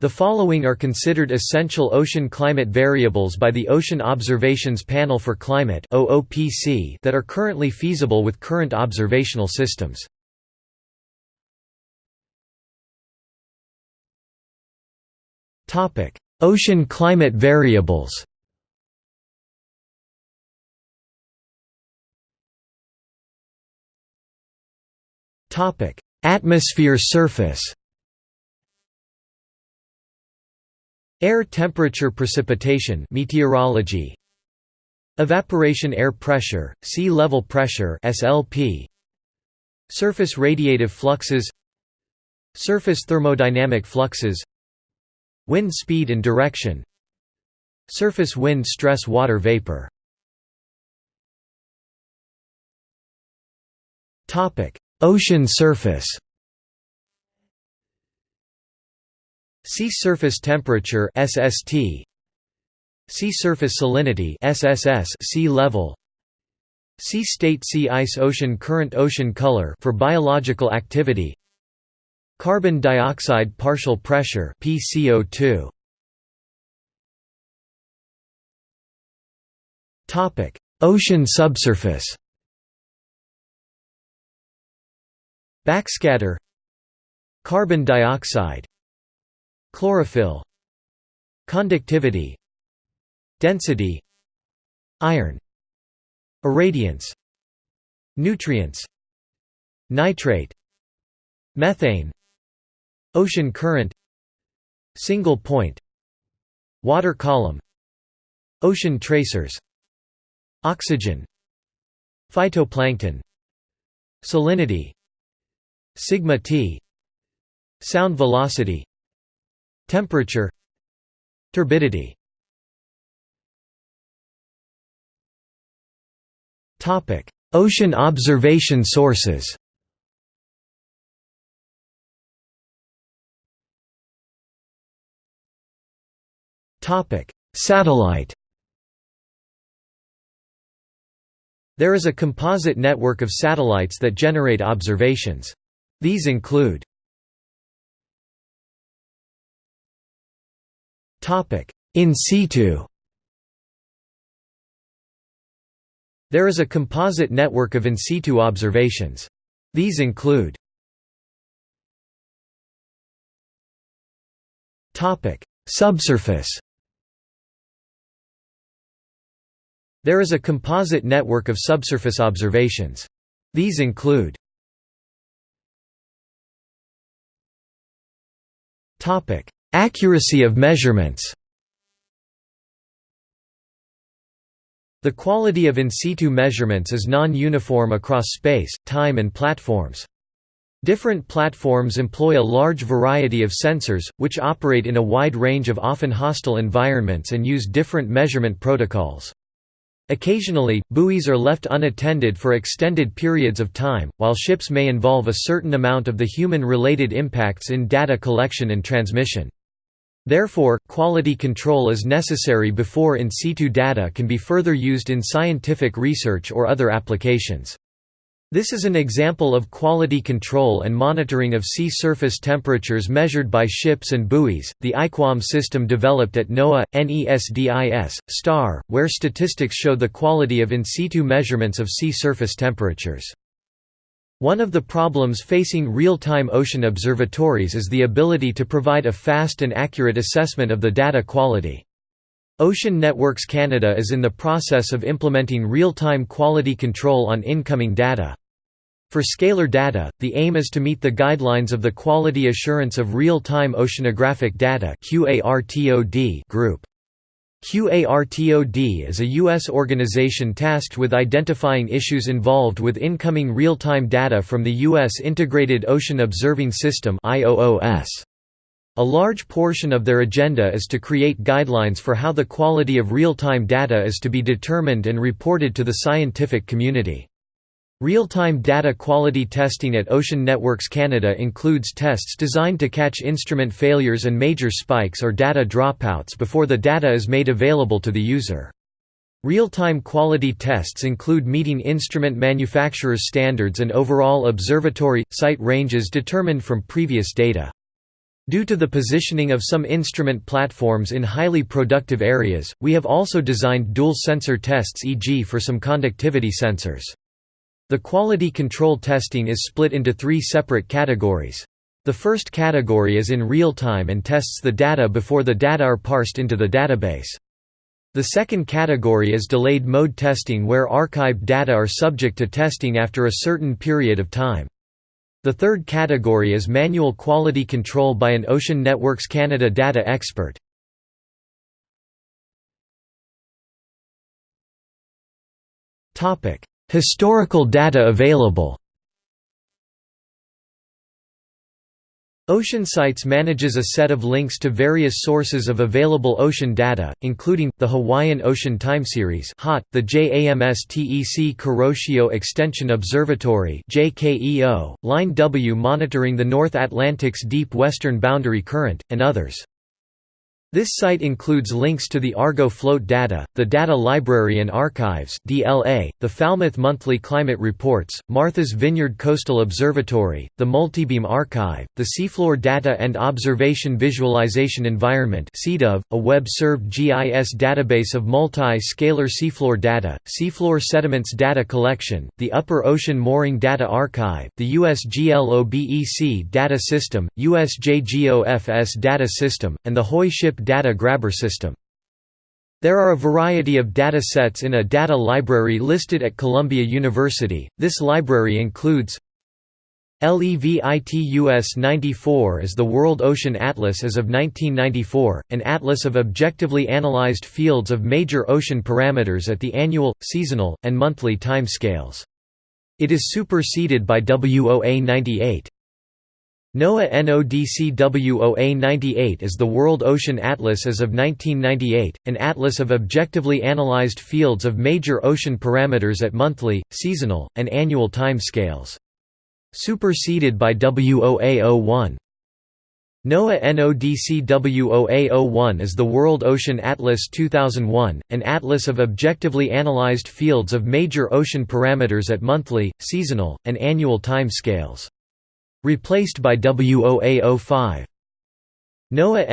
The following are considered essential ocean climate variables by the Ocean Observations Panel for Climate that are currently feasible with current observational systems. Ocean climate variables Atmosphere surface Air temperature precipitation meteorology Evaporation air pressure, sea level pressure SLP Surface radiative fluxes Surface thermodynamic fluxes Wind speed and direction Surface wind stress water vapor. Ocean surface Sea surface temperature SST Sea surface salinity SSS sea level. Sea state sea ice ocean current ocean color for biological activity. Carbon dioxide partial pressure PCO2 Topic. Ocean subsurface. Backscatter. Carbon dioxide Chlorophyll Conductivity Density Iron Irradiance Nutrients Nitrate Methane Ocean current Single point Water column Ocean tracers Oxygen Phytoplankton Salinity Sigma T Sound velocity Temperature Turbidity. Ocean observation sources. Satellite. There is a composite network of satellites that generate observations. These include In situ. There is a composite network of in situ observations. These include Subsurface. There is a composite network of subsurface observations. These include Accuracy of measurements The quality of in situ measurements is non-uniform across space, time and platforms. Different platforms employ a large variety of sensors, which operate in a wide range of often hostile environments and use different measurement protocols. Occasionally, buoys are left unattended for extended periods of time, while ships may involve a certain amount of the human-related impacts in data collection and transmission. Therefore, quality control is necessary before in situ data can be further used in scientific research or other applications. This is an example of quality control and monitoring of sea surface temperatures measured by ships and buoys, the IQUAM system developed at NOAA, NESDIS, STAR, where statistics show the quality of in situ measurements of sea surface temperatures. One of the problems facing real-time ocean observatories is the ability to provide a fast and accurate assessment of the data quality. Ocean Networks Canada is in the process of implementing real-time quality control on incoming data. For scalar data, the aim is to meet the guidelines of the Quality Assurance of Real-Time Oceanographic Data group. QARTOD is a U.S. organization tasked with identifying issues involved with incoming real-time data from the U.S. Integrated Ocean Observing System. A large portion of their agenda is to create guidelines for how the quality of real-time data is to be determined and reported to the scientific community. Real-time data quality testing at Ocean Networks Canada includes tests designed to catch instrument failures and major spikes or data dropouts before the data is made available to the user. Real-time quality tests include meeting instrument manufacturers' standards and overall observatory, site ranges determined from previous data. Due to the positioning of some instrument platforms in highly productive areas, we have also designed dual sensor tests e.g. for some conductivity sensors. The quality control testing is split into three separate categories. The first category is in real time and tests the data before the data are parsed into the database. The second category is delayed mode testing where archived data are subject to testing after a certain period of time. The third category is manual quality control by an Ocean Networks Canada data expert. Historical data available OceanSites manages a set of links to various sources of available ocean data, including, the Hawaiian Ocean Time Series the JAMSTEC Kuroshio Extension Observatory JKEO, Line W monitoring the North Atlantic's deep western boundary current, and others. This site includes links to the Argo Float Data, the Data Library and Archives (DLA), the Falmouth Monthly Climate Reports, Martha's Vineyard Coastal Observatory, the Multibeam Archive, the Seafloor Data and Observation Visualization Environment a web-served GIS database of multi-scalar seafloor data, seafloor sediments data collection, the Upper Ocean Mooring Data Archive, the USGLOBEC Data System, USJGOFS Data System, and the WHOI Ship data grabber system. There are a variety of data sets in a data library listed at Columbia University. This library includes LEVITUS 94 is the World Ocean Atlas as of 1994, an atlas of objectively analyzed fields of major ocean parameters at the annual, seasonal, and monthly time scales. It is superseded by WOA 98. NOAA NODCWOA 98 is the World Ocean Atlas as of 1998, an atlas of objectively analyzed fields of major ocean parameters at monthly, seasonal, and annual time scales. Superseded by WOA 01. NOAA NODCWOA01 is the World Ocean Atlas 2001, an atlas of objectively analyzed fields of major ocean parameters at monthly, seasonal, and annual time scales. Replaced by WOA05. NOAA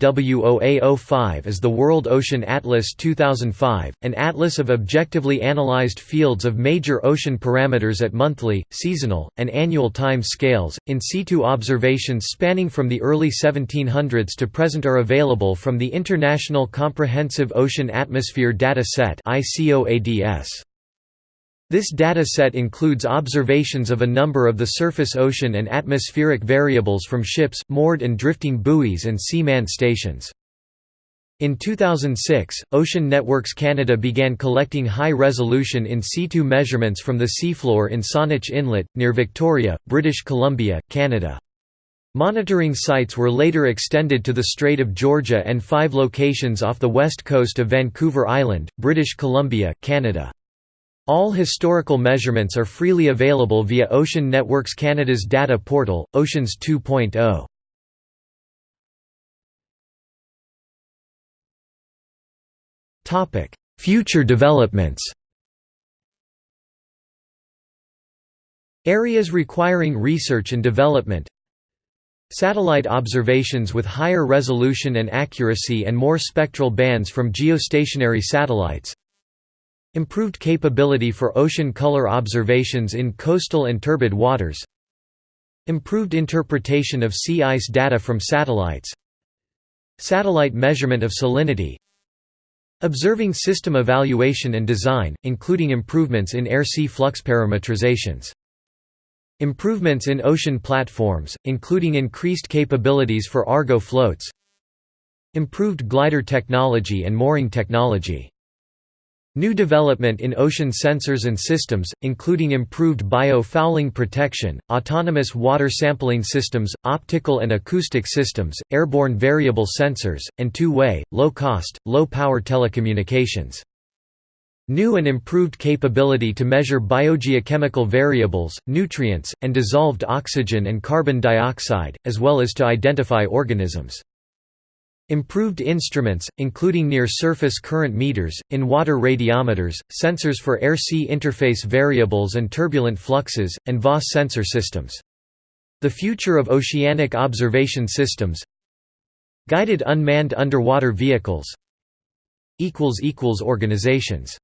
NODCWOA05 is the World Ocean Atlas 2005, an atlas of objectively analyzed fields of major ocean parameters at monthly, seasonal, and annual time scales. In situ observations spanning from the early 1700s to present are available from the International Comprehensive Ocean Atmosphere Data Set. This data set includes observations of a number of the surface ocean and atmospheric variables from ships, moored and drifting buoys and C-MAN stations. In 2006, Ocean Networks Canada began collecting high-resolution in situ measurements from the seafloor in Saanich Inlet, near Victoria, British Columbia, Canada. Monitoring sites were later extended to the Strait of Georgia and five locations off the west coast of Vancouver Island, British Columbia, Canada. All historical measurements are freely available via Ocean Networks Canada's data portal, Oceans 2.0. Future developments Areas requiring research and development Satellite observations with higher resolution and accuracy and more spectral bands from geostationary satellites Improved capability for ocean color observations in coastal and turbid waters Improved interpretation of sea ice data from satellites Satellite measurement of salinity Observing system evaluation and design, including improvements in air-sea flux parametrizations. Improvements in ocean platforms, including increased capabilities for Argo floats Improved glider technology and mooring technology New development in ocean sensors and systems, including improved bio-fouling protection, autonomous water sampling systems, optical and acoustic systems, airborne variable sensors, and two-way, low-cost, low-power telecommunications. New and improved capability to measure biogeochemical variables, nutrients, and dissolved oxygen and carbon dioxide, as well as to identify organisms. Improved instruments, including near-surface current meters, in-water radiometers, sensors for air-sea interface variables and turbulent fluxes, and VOS sensor systems. The future of oceanic observation systems. Guided unmanned underwater vehicles. Organizations